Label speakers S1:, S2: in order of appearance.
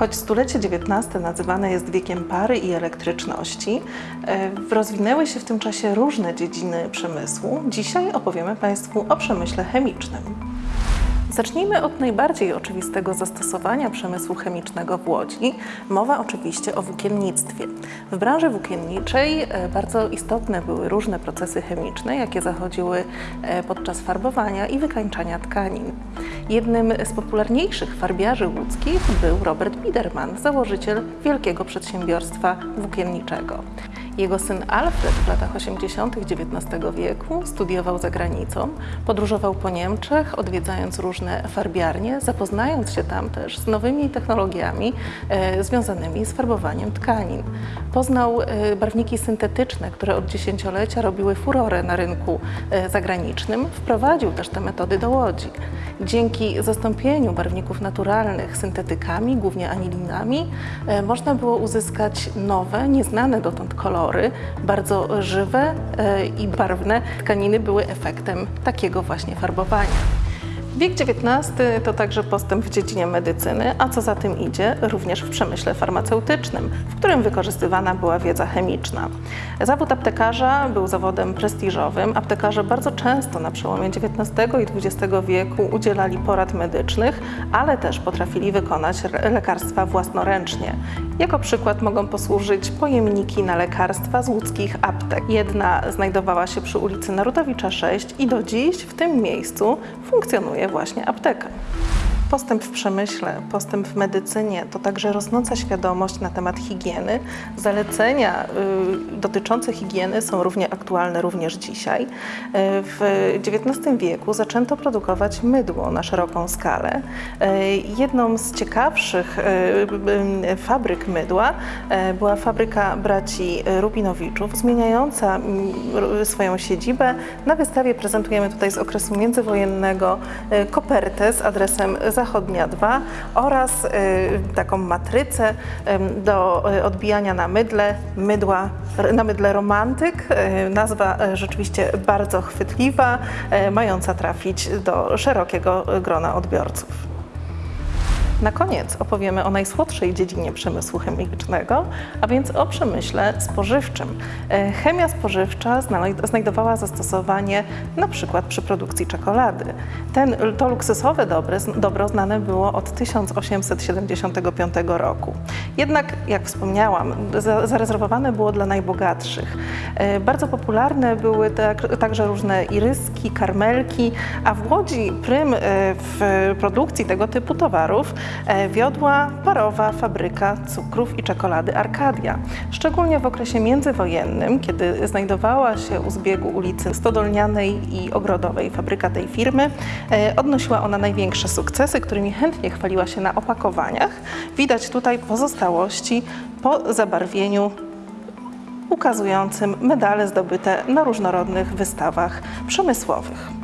S1: Choć stulecie XIX nazywane jest wiekiem pary i elektryczności, e, rozwinęły się w tym czasie różne dziedziny przemysłu. Dzisiaj opowiemy Państwu o przemyśle chemicznym. Zacznijmy od najbardziej oczywistego zastosowania przemysłu chemicznego w Łodzi. Mowa oczywiście o włókiennictwie. W branży włókienniczej e, bardzo istotne były różne procesy chemiczne, jakie zachodziły e, podczas farbowania i wykańczania tkanin. Jednym z popularniejszych farbiarzy łódzkich był Robert Biederman, założyciel wielkiego przedsiębiorstwa włókienniczego. Jego syn Alfred w latach 80. XIX wieku studiował za granicą, podróżował po Niemczech, odwiedzając różne farbiarnie, zapoznając się tam też z nowymi technologiami e, związanymi z farbowaniem tkanin. Poznał e, barwniki syntetyczne, które od dziesięciolecia robiły furorę na rynku e, zagranicznym. Wprowadził też te metody do Łodzi. Dzięki zastąpieniu barwników naturalnych syntetykami, głównie anilinami, można było uzyskać nowe, nieznane dotąd kolory, bardzo żywe i barwne. Tkaniny były efektem takiego właśnie farbowania. Wiek XIX to także postęp w dziedzinie medycyny, a co za tym idzie, również w przemyśle farmaceutycznym, w którym wykorzystywana była wiedza chemiczna. Zawód aptekarza był zawodem prestiżowym. Aptekarze bardzo często na przełomie XIX i XX wieku udzielali porad medycznych, ale też potrafili wykonać lekarstwa własnoręcznie. Jako przykład mogą posłużyć pojemniki na lekarstwa z łódzkich aptek. Jedna znajdowała się przy ulicy Narutowicza 6 i do dziś w tym miejscu funkcjonuje właśnie apteka. Postęp w przemyśle, postęp w medycynie to także rosnąca świadomość na temat higieny. Zalecenia y, dotyczące higieny są równie aktualne również dzisiaj. Y, w XIX wieku zaczęto produkować mydło na szeroką skalę. Y, jedną z ciekawszych fabryk mydła była fabryka braci Rubinowiczów, zmieniająca mm, swoją siedzibę. Na wystawie prezentujemy tutaj z okresu międzywojennego kopertę z adresem Zachodnia 2 oraz y, taką matrycę do y, odbijania na mydle, mydła, na mydle romantyk. Y, Nazwa rzeczywiście bardzo chwytliwa, mająca trafić do szerokiego grona odbiorców. Na koniec opowiemy o najsłodszej dziedzinie przemysłu chemicznego, a więc o przemyśle spożywczym. E, Chemia spożywcza znajdowała zastosowanie na przykład przy produkcji czekolady. Ten, to luksusowe dobro, dobro znane było od 1875 roku. Jednak, jak wspomniałam, za, zarezerwowane było dla najbogatszych. E, Bardzo popularne były tak, także różne iryski, karmelki, a w Łodzi prym e, w produkcji tego typu towarów wiodła parowa fabryka cukrów i czekolady Arkadia. Szczególnie w okresie międzywojennym, kiedy znajdowała się u zbiegu ulicy Stodolnianej i Ogrodowej fabryka tej firmy, e, odnosiła ona największe sukcesy, którymi chętnie chwaliła się na opakowaniach. Widać tutaj pozostałości po zabarwieniu ukazującym medale zdobyte na różnorodnych wystawach przemysłowych.